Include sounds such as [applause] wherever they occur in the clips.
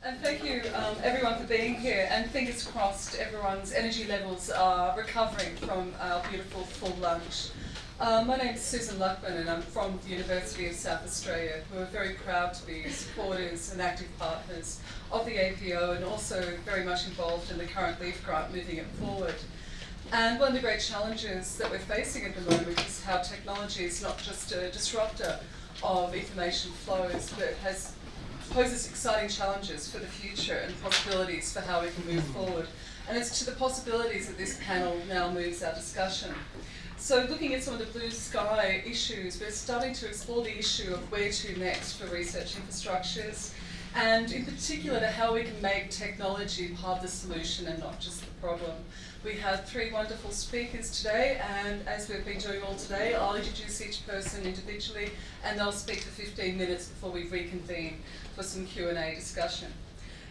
And thank you um, everyone for being here and fingers crossed everyone's energy levels are recovering from our beautiful full lunch. Uh, my name is Susan Luckman and I'm from the University of South Australia. We're very proud to be supporters and active partners of the APO and also very much involved in the current LIEF grant moving it forward. And one of the great challenges that we're facing at the moment is how technology is not just a disruptor of information flows, but has poses exciting challenges for the future and possibilities for how we can move mm. forward. And it's to the possibilities that this panel now moves our discussion. So looking at some of the blue sky issues, we're starting to explore the issue of where to next for research infrastructures, and in particular to how we can make technology part of the solution and not just the problem. We have three wonderful speakers today, and as we've been doing all today, I'll introduce each person individually, and they'll speak for 15 minutes before we reconvene for some Q&A discussion.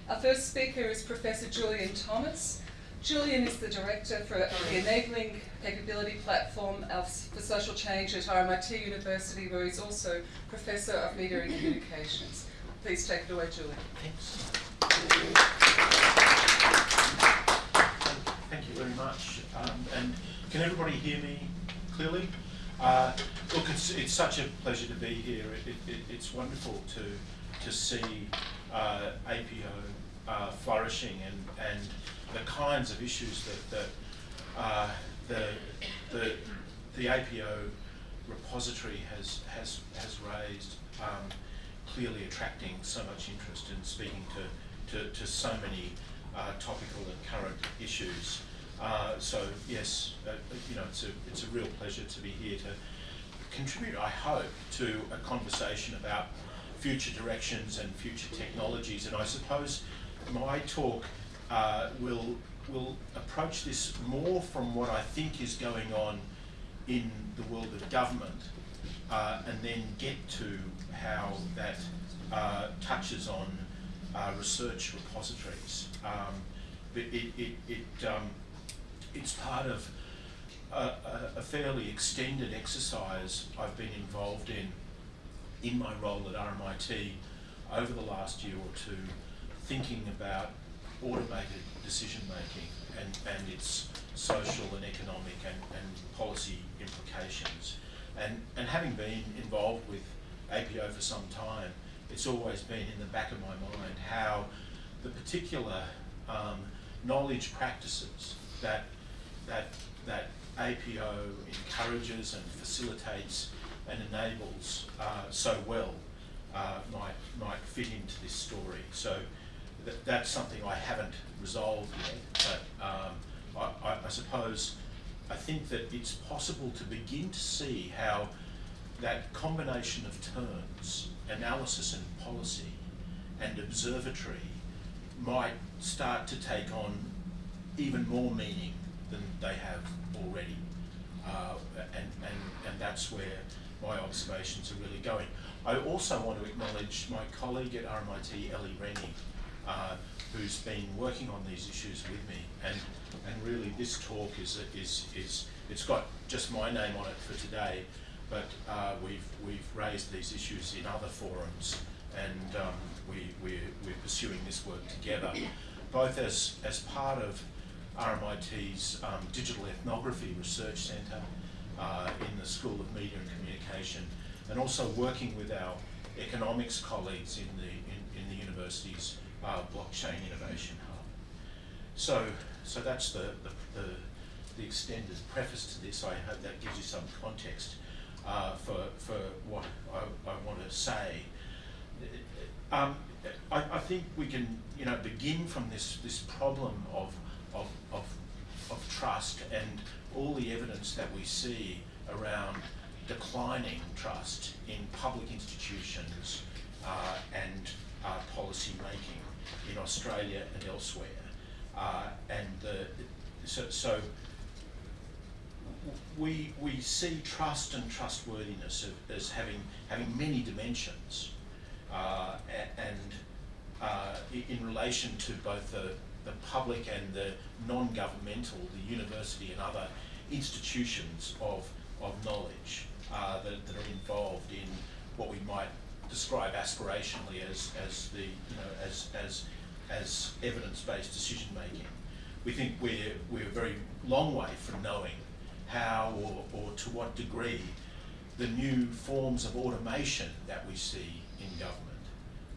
Our first speaker is Professor Julian Thomas. Julian is the Director for the Enabling Capability Platform for Social Change at RMIT University, where he's also Professor of Media and Communications. Please take it away, Julian. Thanks Thank you very much. Um, and can everybody hear me clearly? Uh, look, it's, it's such a pleasure to be here. It, it, it's wonderful to, to see uh, APO uh, flourishing and, and the kinds of issues that, that uh, the, the, the APO repository has, has, has raised, um, clearly attracting so much interest and speaking to, to, to so many uh, topical and current issues. Uh, so yes, uh, you know, it's a, it's a real pleasure to be here to contribute, I hope, to a conversation about future directions and future technologies. And I suppose my talk uh, will, will approach this more from what I think is going on in the world of government uh, and then get to how that uh, touches on uh, research repositories. Um, it, it, it, um, it's part of a, a, a, fairly extended exercise I've been involved in in my role at RMIT over the last year or two, thinking about automated decision making and, and its social and economic and, and policy implications. And, and having been involved with APO for some time, it's always been in the back of my mind how the particular um, knowledge practices that that, that APO encourages and facilitates and enables uh, so well uh, might, might fit into this story. So th that's something I haven't resolved yet, but um, I, I, I suppose I think that it's possible to begin to see how that combination of terms, analysis and policy, and observatory might start to take on even more meaning than they have already. Uh, and, and, and that's where my observations are really going. I also want to acknowledge my colleague at RMIT, Ellie Rennie, uh, who's been working on these issues with me. And, and really this talk is, is, is, it's got just my name on it for today, but uh, we've, we've raised these issues in other forums and um, we, we're, we're pursuing this work together, both as, as part of RMIT's um, Digital Ethnography Research Centre uh, in the School of Media and Communication, and also working with our economics colleagues in the, in, in the university's uh, Blockchain Innovation Hub. So, so that's the, the, the, the, extended preface to this. I hope that gives you some context uh, for, for what I, I want to say. Um, I, I think we can you know, begin from this, this problem of of, of, of trust and all the evidence that we see around declining trust in public institutions uh, and uh, policy making in Australia and elsewhere. Uh, and the, so, so we, we see trust and trustworthiness as having, having many dimensions uh, and uh, in relation to both the the public and the non-governmental, the university and other institutions of, of knowledge uh, that, that are involved in what we might describe aspirationally as, as the, you know, as, as as evidence-based decision making. We think we're, we're a very long way from knowing how or, or to what degree the new forms of automation that we see in government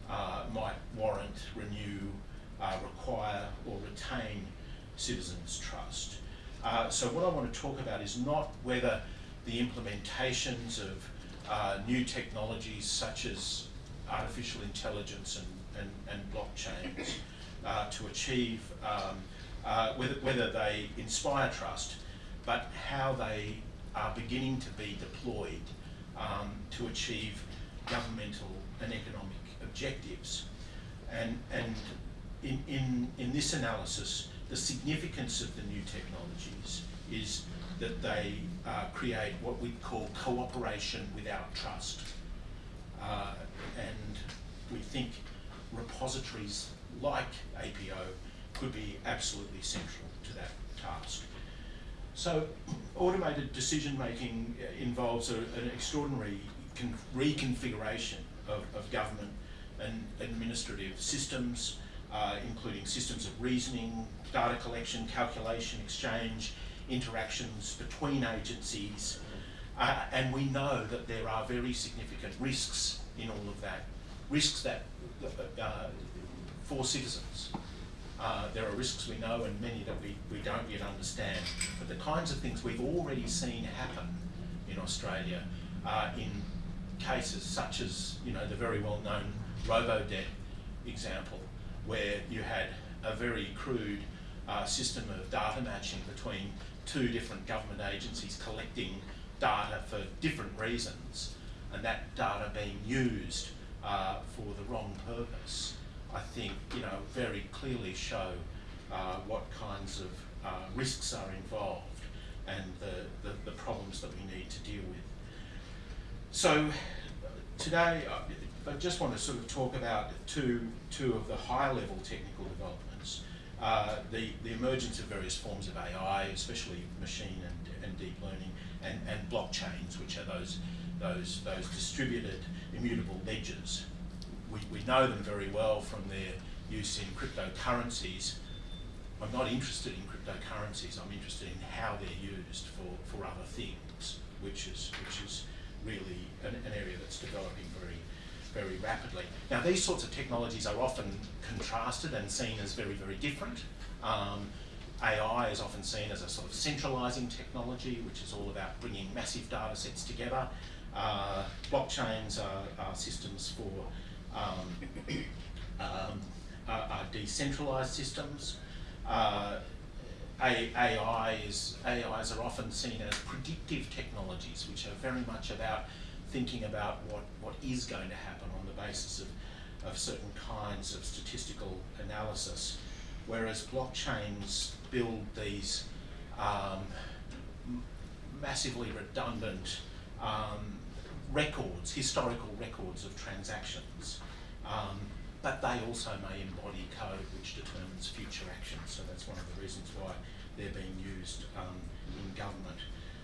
uh, might warrant, renew, uh, require or retain citizens' trust. Uh, so what I want to talk about is not whether the implementations of uh, new technologies such as artificial intelligence and, and, and blockchains uh, to achieve, um, uh, whether, whether they inspire trust, but how they are beginning to be deployed um, to achieve governmental and economic objectives. And, and in, in, in this analysis, the significance of the new technologies is that they uh, create what we call cooperation without trust. Uh, and we think repositories like APO could be absolutely central to that task. So automated decision making involves a, an extraordinary reconfiguration of, of government and administrative systems, uh, including systems of reasoning, data collection, calculation, exchange, interactions between agencies. Uh, and we know that there are very significant risks in all of that. Risks that uh, for citizens. Uh, there are risks we know and many that we, we don't yet understand. But the kinds of things we've already seen happen in Australia uh, in cases such as, you know, the very well-known Robodebt example, where you had a very crude uh, system of data matching between two different government agencies collecting data for different reasons, and that data being used uh, for the wrong purpose, I think, you know, very clearly show uh, what kinds of uh, risks are involved and the, the, the, problems that we need to deal with. So today, uh, I just want to sort of talk about two, two of the high level technical developments. Uh, the, the emergence of various forms of AI, especially machine and, and deep learning, and, and blockchains, which are those, those, those distributed immutable ledgers we, we know them very well from their use in cryptocurrencies. I'm not interested in cryptocurrencies, I'm interested in how they're used for, for other things, which is, which is really an, an area that's developing very, very rapidly. Now these sorts of technologies are often contrasted and seen as very, very different. Um, AI is often seen as a sort of centralizing technology, which is all about bringing massive data sets together. Uh, blockchains are, are, systems for um, [coughs] um, are, are, decentralized systems. Uh, AI is, AIs are often seen as predictive technologies, which are very much about thinking about what, what is going to happen on the basis of, of certain kinds of statistical analysis, whereas blockchains build these um, massively redundant um, records, historical records of transactions. Um, but they also may embody code which determines future actions. So that's one of the reasons why they're being used um, in government.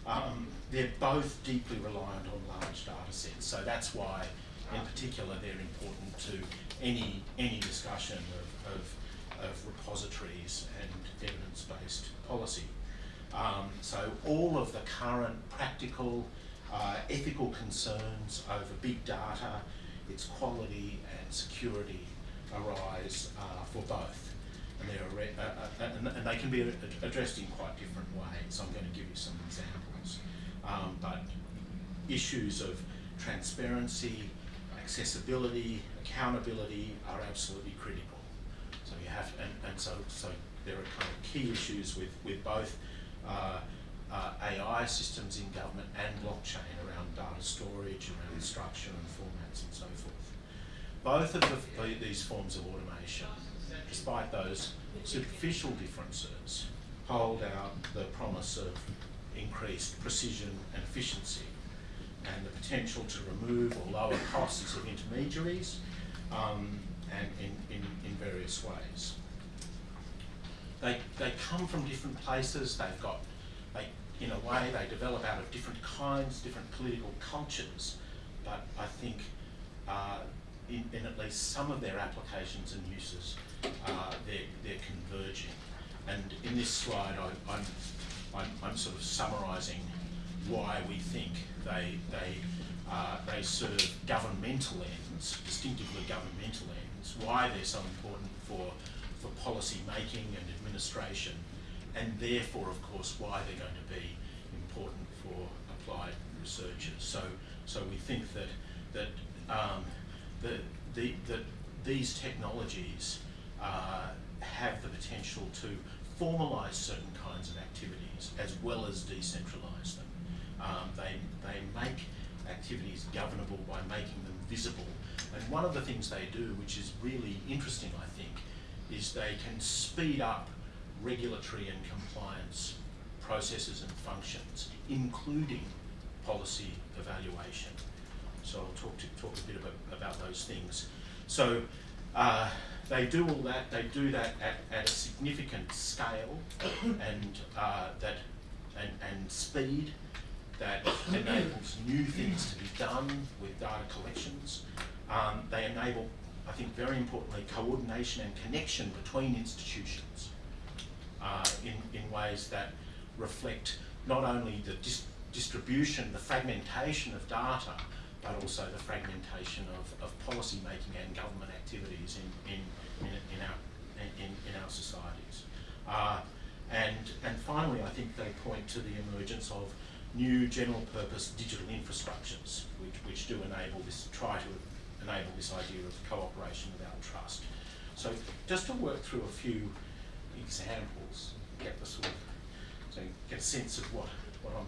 Um, they're both deeply reliant on large data sets. So that's why, in particular, they're important to any, any discussion of, of, of repositories and evidence-based policy. Um, so all of the current practical uh, ethical concerns over big data, its quality and security arise uh, for both. And, uh, uh, and, and, they can be addressed in quite different ways. I'm going to give you some examples. Um, but issues of transparency, accessibility, accountability are absolutely critical. So you have, and, and so, so there are kind of key issues with, with both uh, uh, AI systems in government and blockchain around data storage, around structure and formats and so forth. Both of the, these forms of automation, despite those superficial differences, hold out the promise of increased precision and efficiency and the potential to remove or lower costs of intermediaries um, and in, in, in various ways. They, they come from different places, they've got they, in a way, they develop out of different kinds, different political cultures. But I think uh, in, in at least some of their applications and uses, uh, they're, they're converging. And in this slide, I, I'm, I'm, I'm sort of summarising why we think they, they, uh, they serve governmental ends, distinctively governmental ends, why they're so important for, for policy making and administration, and therefore, of course, why they're going to be important for applied researchers. So, so we think that, that, um, the, the, that these technologies uh, have the potential to formalise certain kinds of activities as well as decentralise them. Um, they, they make activities governable by making them visible. And one of the things they do, which is really interesting, I think, is they can speed up regulatory and compliance processes and functions, including policy evaluation. So I'll talk to talk a bit about, about those things. So uh, they do all that. They do that at, at a significant scale and uh, that and, and speed that enables new things to be done with data collections. Um, they enable, I think, very importantly, coordination and connection between institutions uh, in, in ways that reflect not only the dis distribution, the fragmentation of data, but also the fragmentation of, of policy making and government activities in, in, in, in our, in, in our societies. Uh, and, and finally, I think they point to the emergence of new general purpose digital infrastructures, which, which do enable this, try to enable this idea of cooperation without trust. So just to work through a few examples, get the sort of, so get a sense of what, what I'm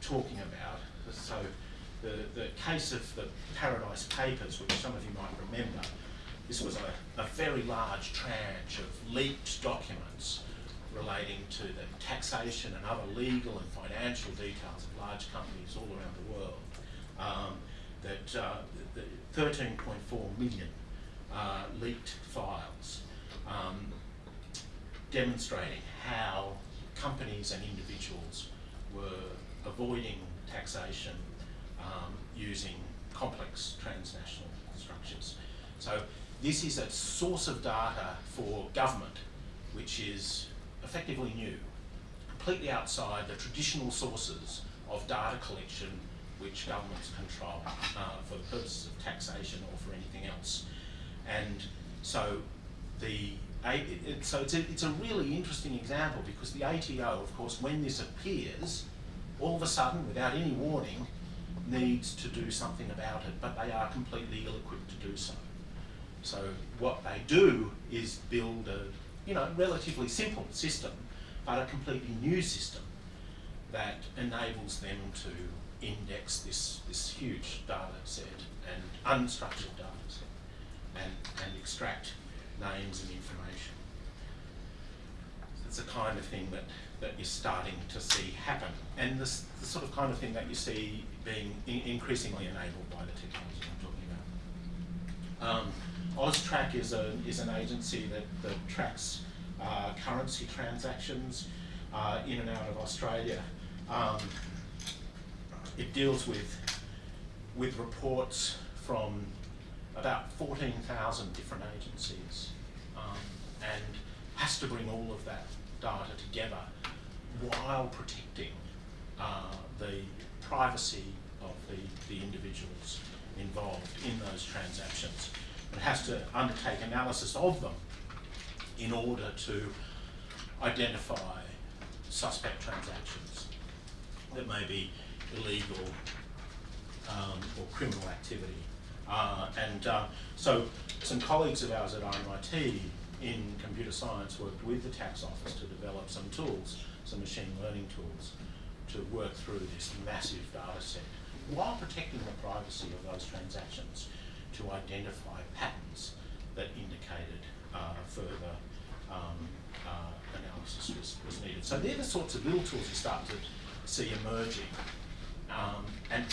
talking about. So the, the case of the Paradise Papers, which some of you might remember, this was a, a very large tranche of leaked documents relating to the taxation and other legal and financial details of large companies all around the world. Um, that uh, the, the 13.4 million uh, leaked files um, demonstrating how companies and individuals were avoiding taxation um, using complex transnational structures. So this is a source of data for government which is effectively new, completely outside the traditional sources of data collection which governments control uh, for the purposes of taxation or for anything else. And so the so it's a, it's a really interesting example because the ATO, of course, when this appears, all of a sudden, without any warning, needs to do something about it, but they are completely ill-equipped to do so. So what they do is build a you know, relatively simple system, but a completely new system that enables them to index this, this huge data set and unstructured data set and, and extract names and information. It's the kind of thing that, that you're starting to see happen and this, the sort of kind of thing that you see being in increasingly enabled by the technology I'm talking about. Um, AUSTRAC is, a, is an agency that, that tracks uh, currency transactions uh, in and out of Australia. Um, it deals with, with reports from about 14,000 different agencies um, and has to bring all of that data together while protecting uh, the privacy of the, the individuals involved in those transactions. It has to undertake analysis of them in order to identify suspect transactions that may be illegal um, or criminal activity. Uh, and uh, so some colleagues of ours at RMIT in computer science worked with the tax office to develop some tools, some machine learning tools, to work through this massive data set while protecting the privacy of those transactions to identify patterns that indicated uh, further um, uh, analysis was, was needed. So they're the sorts of little tools you start to see emerging. Um, and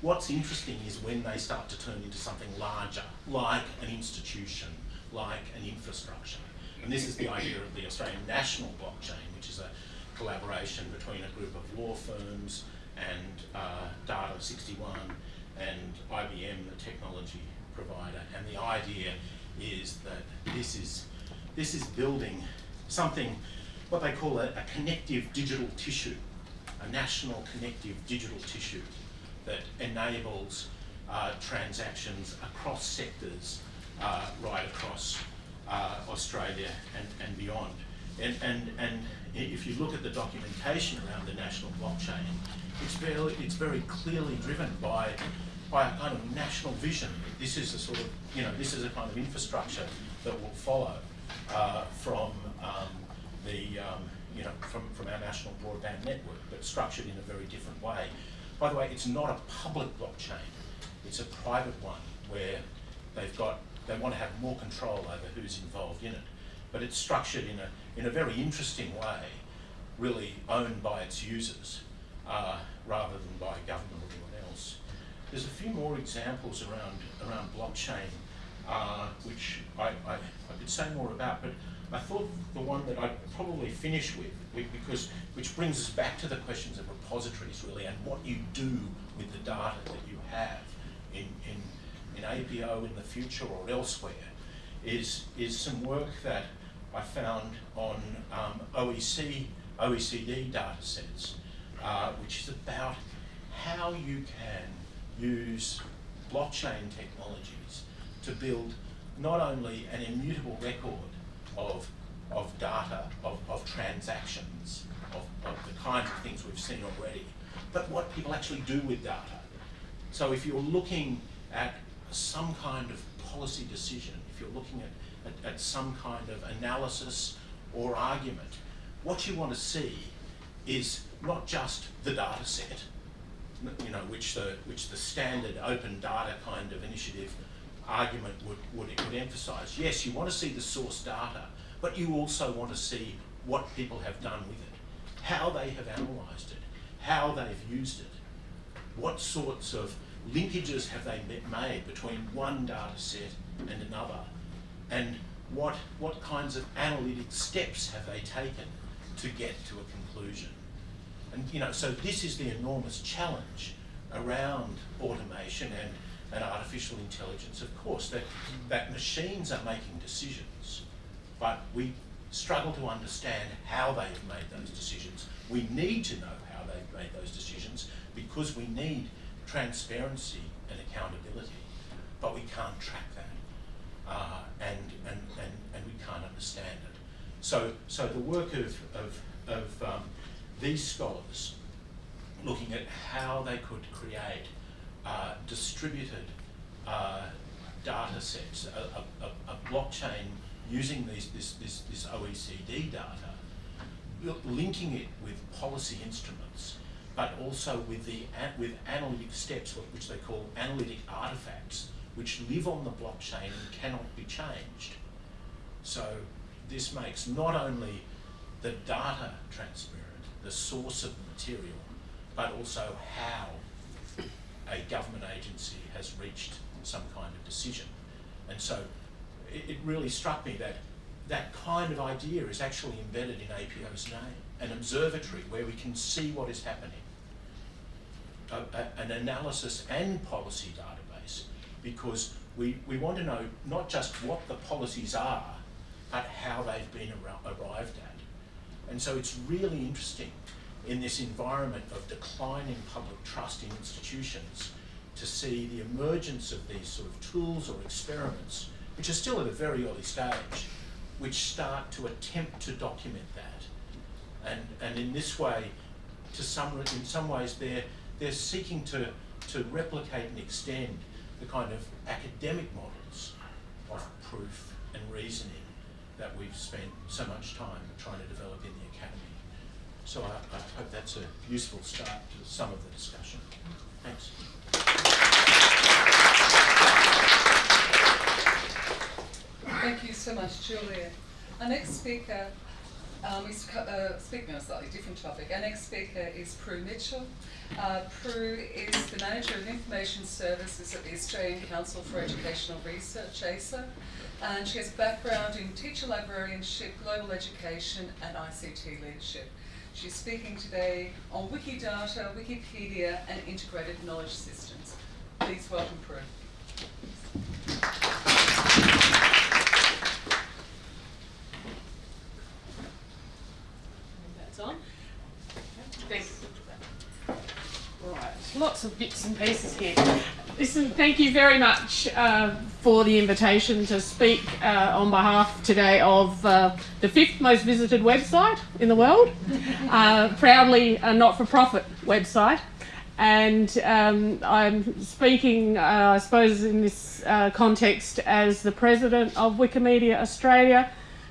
what's interesting is when they start to turn into something larger, like an institution, like an infrastructure. And this is the idea of the Australian National Blockchain, which is a collaboration between a group of law firms and uh, Data 61 and IBM, the technology provider, and the idea is that this is this is building something what they call a, a connective digital tissue, a national connective digital tissue that enables uh, transactions across sectors right across uh, Australia and, and beyond. And, and, and if you look at the documentation around the national blockchain, it's very, it's very clearly driven by, by a kind of national vision. This is a sort of, you know, this is a kind of infrastructure that will follow uh, from um, the, um, you know, from, from our national broadband network, but structured in a very different way. By the way, it's not a public blockchain. It's a private one where they've got, they want to have more control over who's involved in it. But it's structured in a, in a very interesting way, really owned by its users uh, rather than by government or anyone else. There's a few more examples around, around blockchain uh, which I, I, I could say more about, but I thought the one that I'd probably finish with, because which brings us back to the questions of repositories really, and what you do with the data that you have in, in, in APO in the future or elsewhere, is, is some work that I found on um, OEC, OECD data sets, uh, which is about how you can use blockchain technologies to build not only an immutable record of, of data, of, of transactions, of, of the kinds of things we've seen already, but what people actually do with data. So if you're looking at some kind of policy decision, if you're looking at, at, at some kind of analysis or argument, what you want to see is not just the data set, you know, which the, which the standard open data kind of initiative argument would, would, would emphasise. Yes, you want to see the source data, but you also want to see what people have done with it, how they have analysed it, how they've used it, what sorts of linkages have they made between one data set and another, and what, what kinds of analytic steps have they taken to get to a conclusion. And you know, so this is the enormous challenge around automation and and artificial intelligence, of course, that, that machines are making decisions, but we struggle to understand how they've made those decisions. We need to know how they've made those decisions because we need transparency and accountability, but we can't track that. Uh, and, and, and, and we can't understand it. So, so the work of, of, of um, these scholars looking at how they could create uh, distributed uh, data sets, a, a, a, blockchain using these, this, this, this OECD data, linking it with policy instruments, but also with, the, with analytic steps, which they call analytic artifacts, which live on the blockchain and cannot be changed. So this makes not only the data transparent, the source of the material, but also how a government agency has reached some kind of decision. And so it, it really struck me that that kind of idea is actually embedded in APO's name, an observatory where we can see what is happening, a, a, an analysis and policy database, because we, we want to know not just what the policies are, but how they've been arrived at. And so it's really interesting in this environment of declining public trust in institutions to see the emergence of these sort of tools or experiments, which are still at a very early stage, which start to attempt to document that. And, and in this way, to some, in some ways, they're, they're seeking to, to replicate and extend the kind of academic models of proof and reasoning that we've spent so much time trying to develop in the academy. So I, I hope that's a useful start to some of the discussion. Thanks. Thank you so much, Julia. Our next speaker um, is uh, speaking on a slightly different topic. Our next speaker is Prue Mitchell. Uh, Prue is the Manager of Information Services at the Australian Council for Educational Research, ACER, and she has a background in teacher librarianship, global education, and ICT leadership. She's speaking today on Wikidata, Wikipedia and integrated knowledge systems. Please welcome Prue. Thank you. Right, lots of bits and pieces here. Listen, thank you very much uh, for the invitation to speak uh, on behalf today of uh, the fifth most visited website in the world, [laughs] uh, proudly a not-for-profit website. And um, I'm speaking, uh, I suppose, in this uh, context as the president of Wikimedia Australia,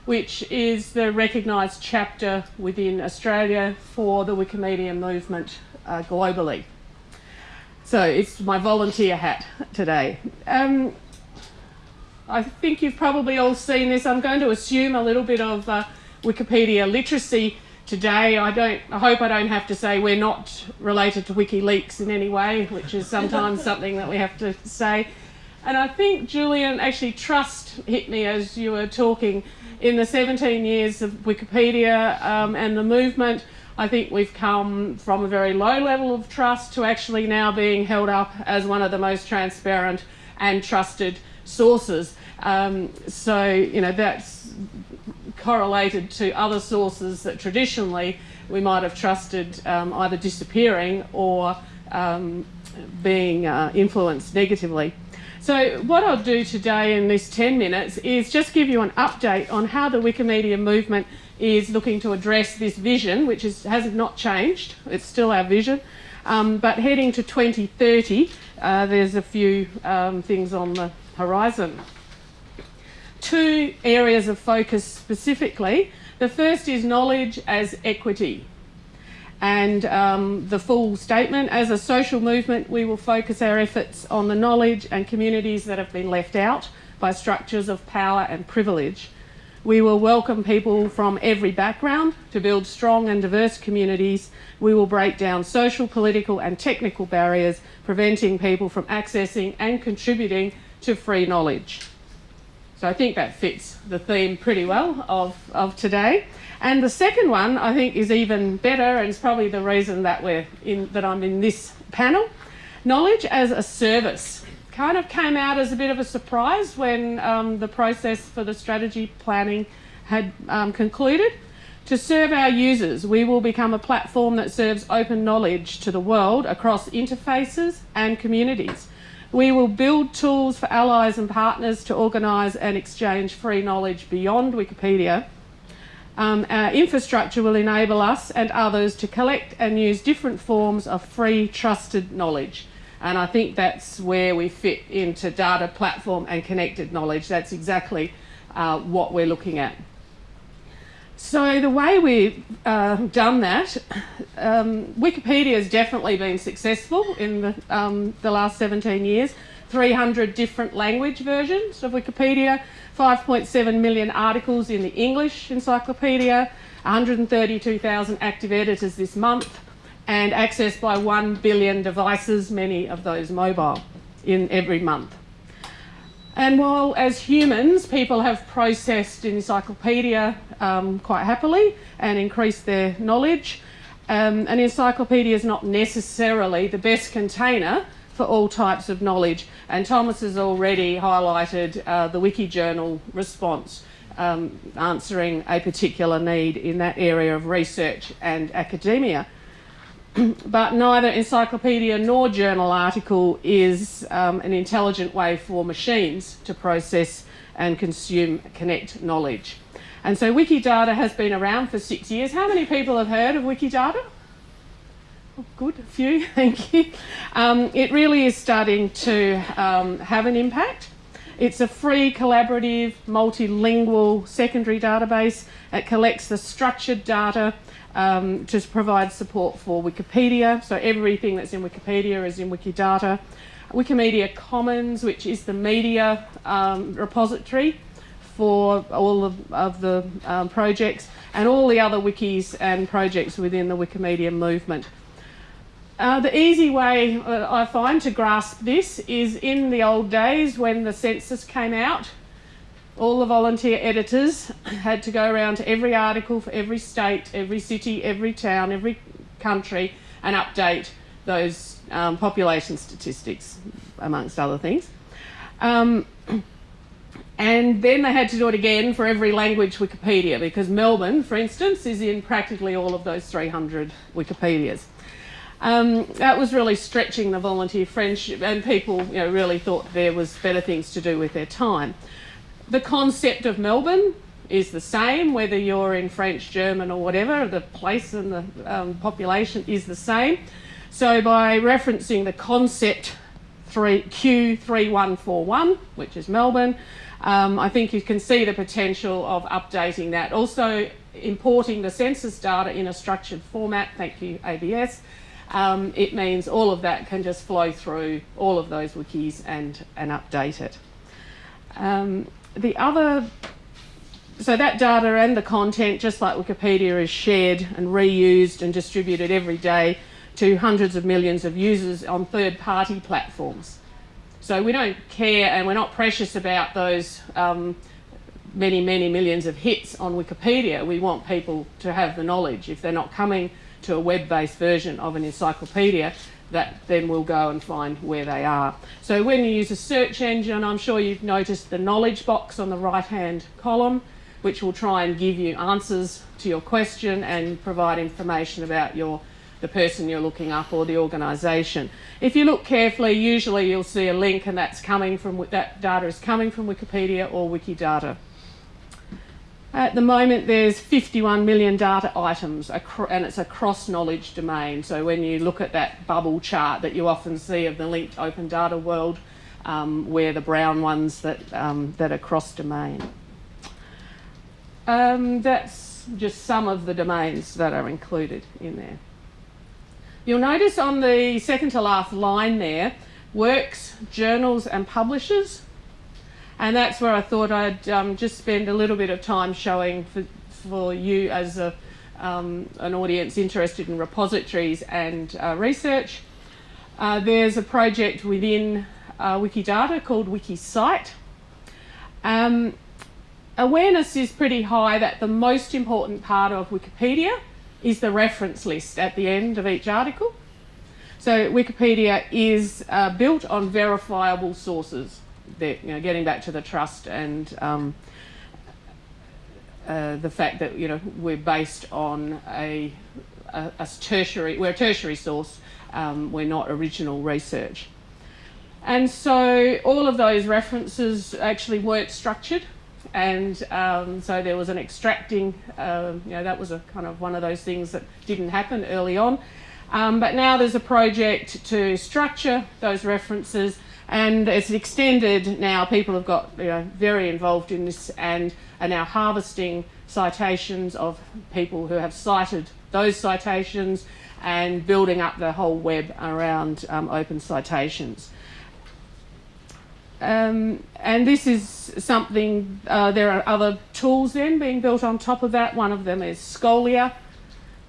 which is the recognised chapter within Australia for the Wikimedia movement uh, globally. So it's my volunteer hat today. Um, I think you've probably all seen this. I'm going to assume a little bit of uh, Wikipedia literacy today. I don't. I hope I don't have to say we're not related to WikiLeaks in any way, which is sometimes [laughs] something that we have to say. And I think Julian actually trust hit me as you were talking. In the 17 years of Wikipedia um, and the movement, I think we've come from a very low level of trust to actually now being held up as one of the most transparent and trusted sources. Um, so, you know, that's correlated to other sources that traditionally we might have trusted um, either disappearing or um, being uh, influenced negatively. So what I'll do today in this 10 minutes is just give you an update on how the Wikimedia movement is looking to address this vision, which is, has not changed, it's still our vision. Um, but heading to 2030, uh, there's a few um, things on the horizon. Two areas of focus specifically. The first is knowledge as equity. And um, the full statement as a social movement, we will focus our efforts on the knowledge and communities that have been left out by structures of power and privilege. We will welcome people from every background to build strong and diverse communities. We will break down social, political, and technical barriers, preventing people from accessing and contributing to free knowledge. So I think that fits the theme pretty well of, of today. And the second one I think is even better and it's probably the reason that we're in that I'm in this panel. Knowledge as a service kind of came out as a bit of a surprise when um, the process for the strategy planning had um, concluded. To serve our users, we will become a platform that serves open knowledge to the world across interfaces and communities. We will build tools for allies and partners to organise and exchange free knowledge beyond Wikipedia um, our infrastructure will enable us and others to collect and use different forms of free, trusted knowledge. And I think that's where we fit into data platform and connected knowledge. That's exactly uh, what we're looking at. So the way we've uh, done that, um, Wikipedia has definitely been successful in the, um, the last 17 years. 300 different language versions of Wikipedia, 5.7 million articles in the English encyclopedia, 132,000 active editors this month, and accessed by 1 billion devices, many of those mobile, in every month. And while as humans people have processed encyclopedia um, quite happily and increased their knowledge, um, an encyclopedia is not necessarily the best container for all types of knowledge. And Thomas has already highlighted uh, the WikiJournal response, um, answering a particular need in that area of research and academia. [clears throat] but neither encyclopedia nor journal article is um, an intelligent way for machines to process and consume, connect knowledge. And so Wikidata has been around for six years. How many people have heard of Wikidata? Good, a few, [laughs] thank you. Um, it really is starting to um, have an impact. It's a free, collaborative, multilingual secondary database. It collects the structured data um, to provide support for Wikipedia. So everything that's in Wikipedia is in Wikidata. Wikimedia Commons, which is the media um, repository for all of, of the um, projects and all the other wikis and projects within the Wikimedia movement. Uh, the easy way uh, I find to grasp this is in the old days when the census came out, all the volunteer editors [clears throat] had to go around to every article for every state, every city, every town, every country and update those um, population statistics, amongst other things. Um, [clears throat] And then they had to do it again for every language Wikipedia because Melbourne, for instance, is in practically all of those 300 Wikipedias. Um, that was really stretching the volunteer friendship, and people you know, really thought there was better things to do with their time. The concept of Melbourne is the same, whether you're in French, German, or whatever, the place and the um, population is the same. So by referencing the concept three, Q3141, which is Melbourne, um, I think you can see the potential of updating that. Also, importing the census data in a structured format, thank you ABS, um, it means all of that can just flow through all of those wikis and, and update it. Um, the other, so that data and the content, just like Wikipedia, is shared and reused and distributed every day to hundreds of millions of users on third party platforms. So we don't care and we're not precious about those um, many, many millions of hits on Wikipedia. We want people to have the knowledge. If they're not coming to a web-based version of an encyclopedia, that then will go and find where they are. So when you use a search engine, I'm sure you've noticed the knowledge box on the right-hand column, which will try and give you answers to your question and provide information about your the person you're looking up or the organisation. If you look carefully, usually you'll see a link and that's coming from that data is coming from Wikipedia or Wikidata. At the moment, there's 51 million data items, and it's a cross-knowledge domain. So when you look at that bubble chart that you often see of the linked open data world, um, where the brown ones that um, that are cross-domain. Um, that's just some of the domains that are included in there. You'll notice on the second to last line there, works, journals and publishers. And that's where I thought I'd um, just spend a little bit of time showing for, for you as a, um, an audience interested in repositories and uh, research. Uh, there's a project within uh, Wikidata called WikiCite. Um, awareness is pretty high that the most important part of Wikipedia is the reference list at the end of each article. So Wikipedia is uh, built on verifiable sources. You know, getting back to the trust and um, uh, the fact that you know we're based on a, a, a tertiary, we're a tertiary source. Um, we're not original research. And so all of those references actually weren't structured and um, so there was an extracting, um, you know, that was a kind of one of those things that didn't happen early on. Um, but now there's a project to structure those references and it's extended now. People have got you know, very involved in this and are now harvesting citations of people who have cited those citations and building up the whole web around um, open citations. Um, and this is something, uh, there are other tools then being built on top of that. One of them is Scholia,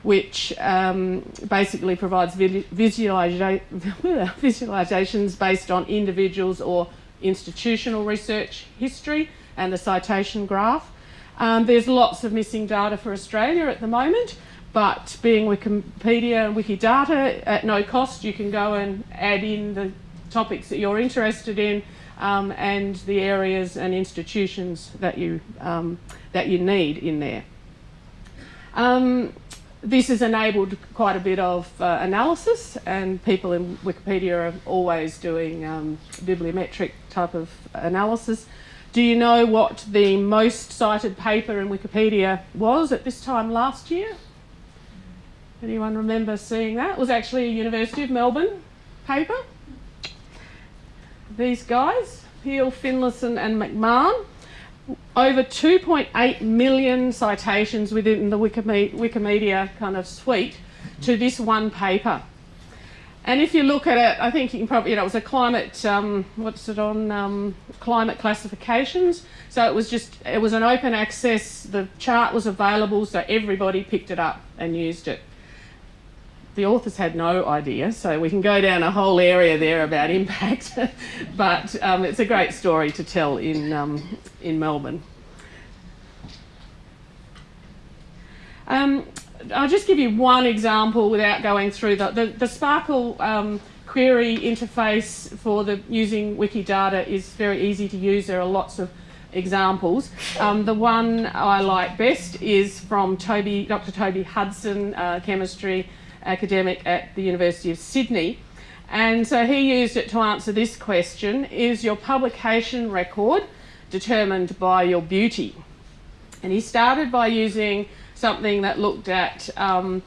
which um, basically provides visualizations [laughs] based on individuals or institutional research history and the citation graph. Um, there's lots of missing data for Australia at the moment, but being Wikipedia and Wikidata at no cost, you can go and add in the topics that you're interested in um, and the areas and institutions that you, um, that you need in there. This has enabled quite a bit of uh, analysis and people in Wikipedia are always doing um, bibliometric type of analysis. Do you know what the most cited paper in Wikipedia was at this time last year? Anyone remember seeing that? It was actually a University of Melbourne paper these guys, Peel, Finlayson and McMahon, over 2.8 million citations within the Wikimedia kind of suite to this one paper. And if you look at it, I think you can probably, you know, it was a climate, um, what's it on, um, climate classifications. So it was just, it was an open access, the chart was available, so everybody picked it up and used it the authors had no idea, so we can go down a whole area there about [laughs] impact, but um, it's a great story to tell in, um, in Melbourne. Um, I'll just give you one example without going through the, the, the SPARQL um, query interface for the using Wikidata is very easy to use. There are lots of examples. Um, the one I like best is from Toby, Dr. Toby Hudson, uh, chemistry academic at the University of Sydney. And so he used it to answer this question Is your publication record determined by your beauty? And he started by using something that looked at um,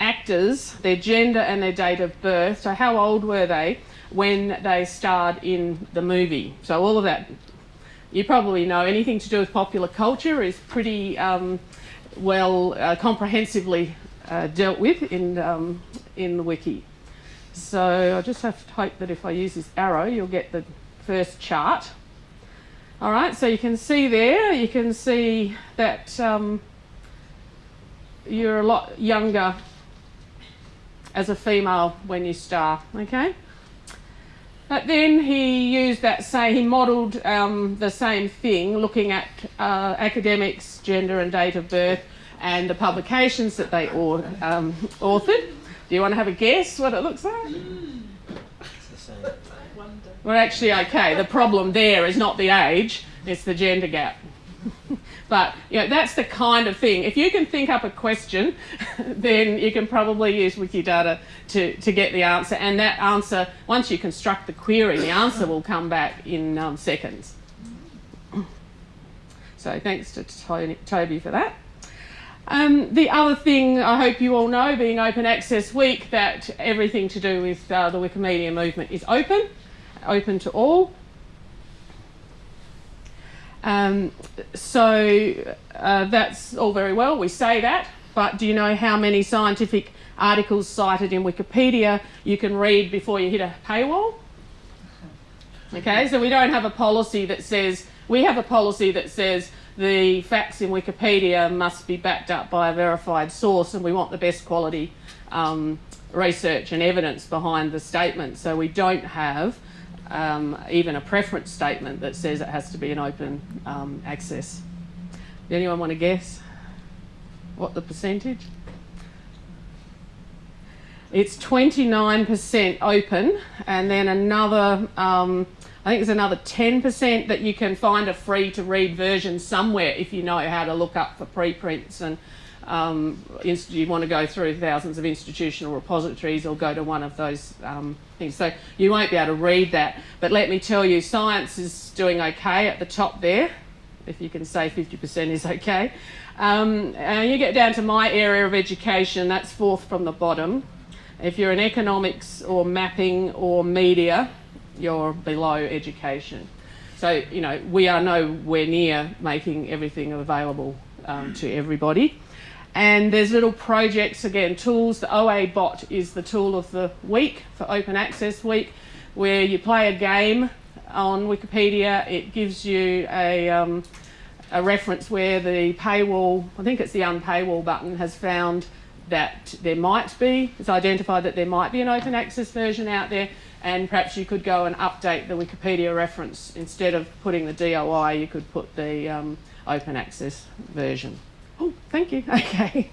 actors, their gender and their date of birth. So, how old were they when they starred in the movie? So, all of that you probably know anything to do with popular culture is pretty um, well uh, comprehensively uh, dealt with in, um, in the wiki. So I just have to hope that if I use this arrow, you'll get the first chart. All right, so you can see there, you can see that um, you're a lot younger as a female when you star, okay? But then he used that same, he modelled um, the same thing, looking at uh, academics, gender and date of birth, and the publications that they or, um, authored. Do you want to have a guess what it looks like? Well, actually, okay. The problem there is not the age; it's the gender gap. [laughs] but you know, that's the kind of thing. If you can think up a question, [laughs] then you can probably use Wikidata to, to get the answer. And that answer, once you construct the query, the answer will come back in um, seconds. [clears throat] So thanks to Toby for that. Um, the other thing I hope you all know, being Open Access Week, that everything to do with uh, the Wikimedia movement is open, open to all. Um, so uh, that's all very well, we say that, but do you know how many scientific articles cited in Wikipedia you can read before you hit a paywall? Okay, so we don't have a policy that says, we have a policy that says the facts in Wikipedia must be backed up by a verified source, and we want the best quality um, research and evidence behind the statement. So we don't have um, even a preference statement that says it has to be an open um, access. Anyone want to guess what the percentage? It's 29% open, and then another um, I think there's another 10% that you can find a free to read version somewhere if you know how to look up for preprints and um, you want to go through thousands of institutional repositories or go to one of those um, things. So you won't be able to read that. But let me tell you, science is doing okay at the top there, if you can say 50% is okay. Um, and you get down to my area of education, that's fourth from the bottom. If you're in economics or mapping or media, you're below education. So, you know, we are nowhere near making everything available um, to everybody. And there's little projects, again, tools. The OA bot is the tool of the week for Open Access Week, where you play a game on Wikipedia. It gives you a, um, a reference where the paywall, I think it's the unpaywall button, has found that there might be, it's identified that there might be an open access version out there and perhaps you could go and update the Wikipedia reference. Instead of putting the DOI, you could put the um, open access version. Oh, thank you. [laughs] Okay.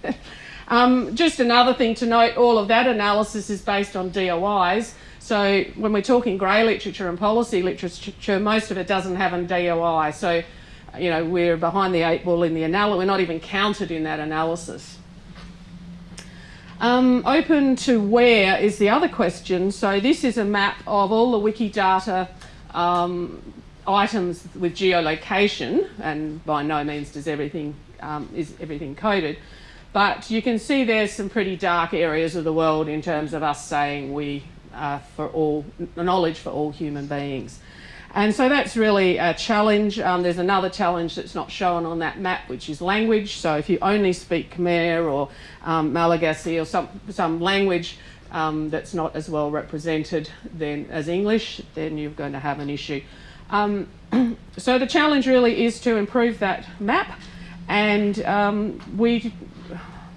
um, just another thing to note, all of that analysis is based on DOIs. So when we're talking grey literature and policy literature, most of it doesn't have a DOI. So, you know, we're behind the eight ball in the analysis. We're not even counted in that analysis. Um, open to where is the other question. So this is a map of all the Wikidata um, items with geolocation, and by no means does everything um, is everything coded. But you can see there's some pretty dark areas of the world in terms of us saying we are for all knowledge for all human beings. And so that's really a challenge. Um, there's another challenge that's not shown on that map, which is language. So if you only speak Khmer or um, Malagasy or some, some language um, that's not as well represented then as English, then you're going to have an issue. Um, [clears throat] so the challenge really is to improve that map. And um, we,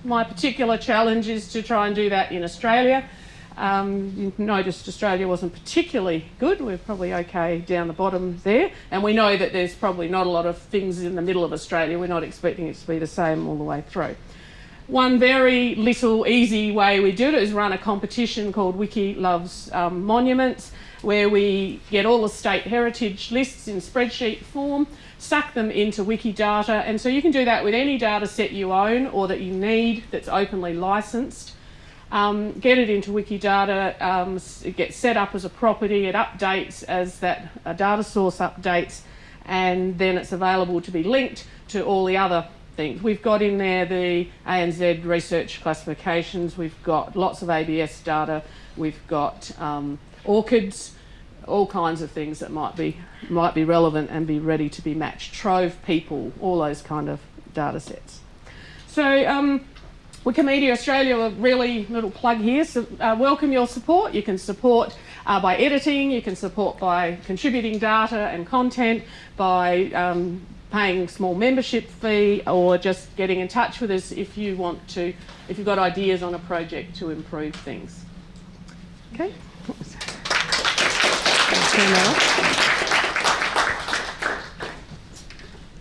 my particular challenge is to try and do that in Australia. Um, you noticed Australia wasn't particularly good. We're probably okay down the bottom there. And we know that there's probably not a lot of things in the middle of Australia. We're not expecting it to be the same all the way through. one very little easy way we do it is run a competition called Wiki Loves um, Monuments, where we get all the state heritage lists in spreadsheet form, suck them into Wikidata, and so you can do that with any data set you own or that you need that's openly licensed. Um, get it into Wikidata, um, it gets set up as a property, it updates as that data source updates, and then it's available to be linked to all the other things. We've got in there the ANZ research classifications, we've got lots of ABS data, we've got um, ORCIDs, all kinds of things that might be might be relevant and be ready to be matched. Trove people, all those kind of data sets. So um, Wikimedia Australia, a really little plug here. So, uh, welcome your support. You can support uh, by editing, you can support by contributing data and content, by um, paying small membership fee, or just getting in touch with us if you want to, if you've got ideas on a project to improve things. Okay.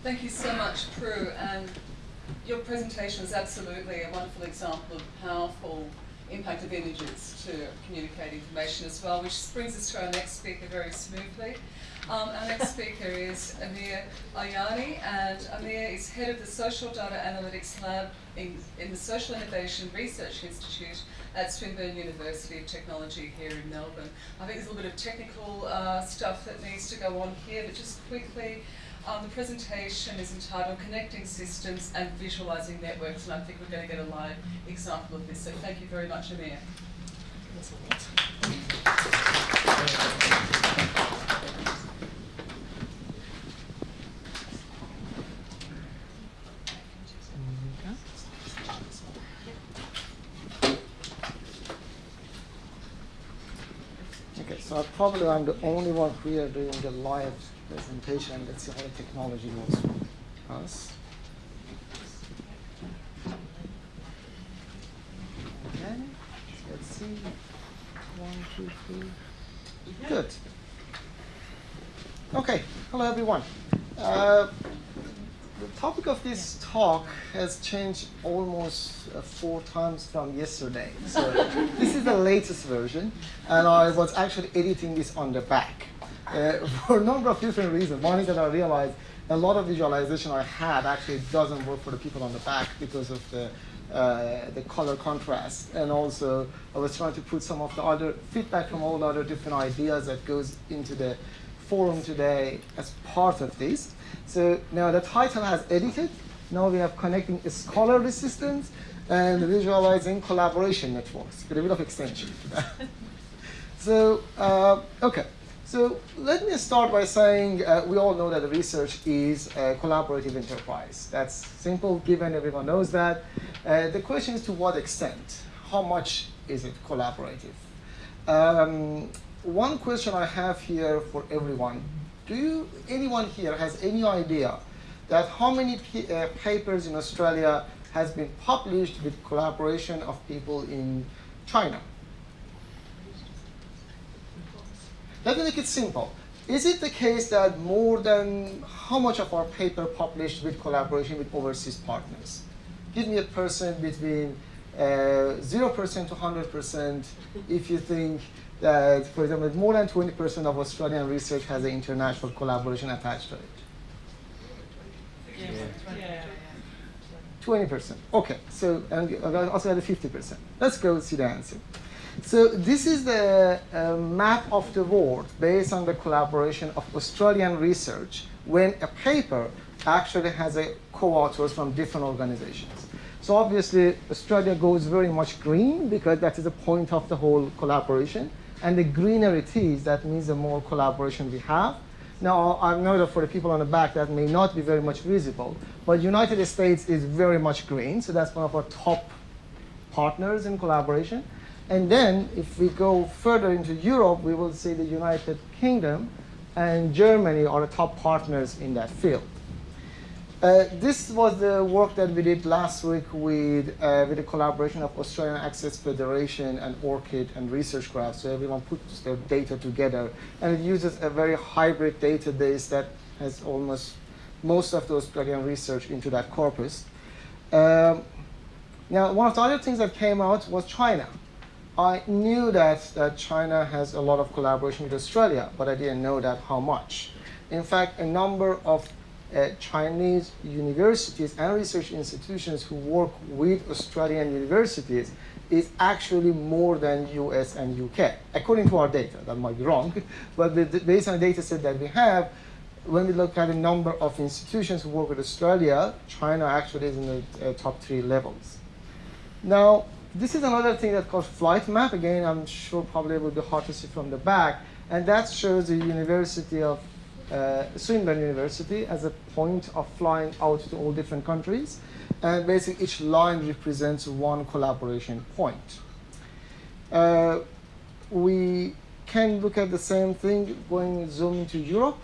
Thank you so much, Prue, and your presentation is absolutely a wonderful example of powerful impact of images to communicate information as well, which brings us to our next speaker very smoothly. Um, our next speaker is Amir Aryani, and Amir is head of the Social Data Analytics Lab in, in the Social Innovation Research Institute at Swinburne University of Technology here in Melbourne. I think there's a little bit of technical uh, stuff that needs to go on here, but just quickly, um, the presentation is entitled Connecting Systems and Visualising Networks, and I think we're going to get a live example of this. So thank you very much, Amir. Okay, so probably I'm the only one here doing the live presentation. Let's see how the technology works for us. Okay, let's see. One, two, three. Good. Okay, hello everyone. Uh, the topic of this talk has changed almost uh, four times from yesterday. So [laughs] this is the latest version, and I was actually editing this on the back uh, [laughs] for a number of different reasons. One is that I realized a lot of visualization I had actually doesn't work for the people on the back because of the uh, the color contrast, and also I was trying to put some of the other feedback from all the other different ideas that goes into the forum today as part of this. So now the title has edited. Now we have connecting scholarly systems and visualizing collaboration networks with a bit of extension to that. [laughs] so, uh, okay. So let me start by saying uh, we all know that research is a collaborative enterprise. That's simple, given everyone knows that. Uh, the question is to what extent? How much is it collaborative? Um, one question I have here for everyone, do you, anyone here has any idea that how many uh, papers in Australia has been published with collaboration of people in China? Let me make it simple. Is it the case that more than how much of our paper published with collaboration with overseas partners? Give me a percent between 0% uh, to 100% if you think that, for example, more than 20% of Australian research has an international collaboration attached to it. Yeah. 20%. Okay, so and also had a 50%. Let's go see the answer. So this is the uh, map of the world based on the collaboration of Australian research when a paper actually has a co-authors from different organizations. So obviously Australia goes very much green because that is the point of the whole collaboration. And the greener it is, that means the more collaboration we have. Now, I know that for the people on the back, that may not be very much visible, but United States is very much green, so that's one of our top partners in collaboration. And then if we go further into Europe, we will see the United Kingdom and Germany are the top partners in that field. Uh, this was the work that we did last week with, uh, with the collaboration of Australian Access Federation and ORCID and ResearchGraph. So everyone puts their data together. And it uses a very hybrid database that has almost most of the Australian research into that corpus. Um, Now, one of the other things that came out was China. I knew that, that China has a lot of collaboration with Australia, but I didn't know that how much. In fact, a number of uh, Chinese universities and research institutions who work with Australian universities is actually more than US and UK, according to our data. That might be wrong, [laughs] but based on the data set that we have, when we look at the number of institutions who work with Australia, China actually is in the uh, top three levels. Now, this is another thing that's called flight map. Again, I'm sure probably it will be hard to see from the back. And that shows the University of uh, Swinburne University as a point of flying out to all different countries. And basically each line represents one collaboration point. Uh, we can look at the same thing going zoom into Europe.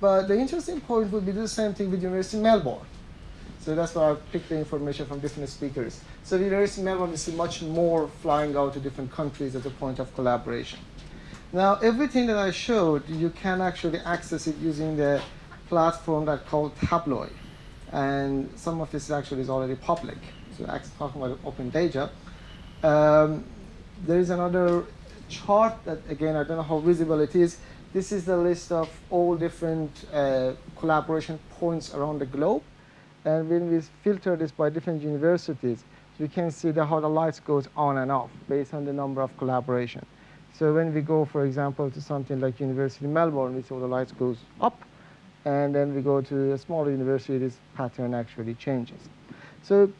But the interesting point would be the same thing with University of Melbourne. So that's why I picked the information from different speakers. So the University of Melbourne, we see much more flying out to different countries as a point of collaboration. Now, everything that I showed, you can actually access it using the platform that called Tableau. And some of this actually is already public. So talking about open data. Um, there is another chart that, again, I don't know how visible it is. This is the list of all different uh, collaboration points around the globe. And when we filter this by different universities, you can see the, how the lights goes on and off based on the number of collaboration. So when we go, for example, to something like University of Melbourne, we see the lights goes up, and then we go to a smaller university, this pattern actually changes. So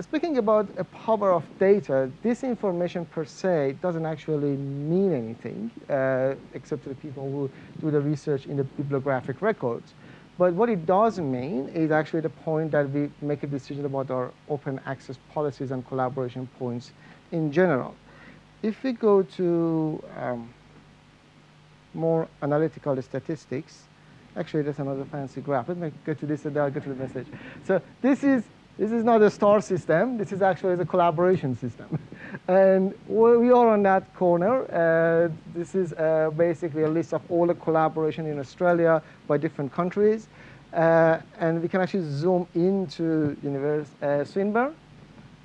speaking about a power of data, this information per se doesn't actually mean anything, uh, except to the people who do the research in the bibliographic records. But what it does mean is actually the point that we make a decision about our open access policies and collaboration points in general. If we go to um, more analytical statistics, actually that's another fancy graph. Let me get to this and then I'll get to the message. So this is this is not a star system. This is actually a collaboration system. [laughs] and we are on that corner. Uh, this is uh, basically a list of all the collaboration in Australia by different countries. Uh, and we can actually zoom into Universe, uh, Swinburne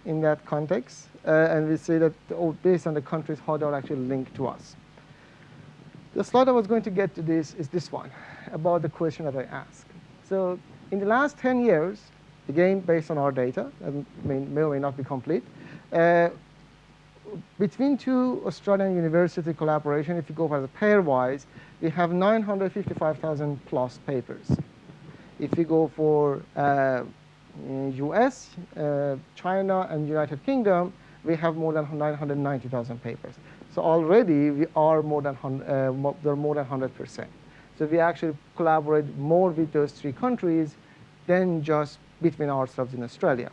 in that context. Uh, and we see that oh, based on the countries, how they're actually linked to us. The slide I was going to get to this is this one, about the question that I asked. So in the last 10 years, again, based on our data, and may, may or may not be complete, uh, between two Australian university collaboration, if you go for the pairwise, we have 955,000 plus papers. If you go for uh, US, uh, China, and United Kingdom, we have more than 990,000 papers. So already we are more than uh, they're more than 100%. So we actually collaborate more with those three countries than just between ourselves in Australia.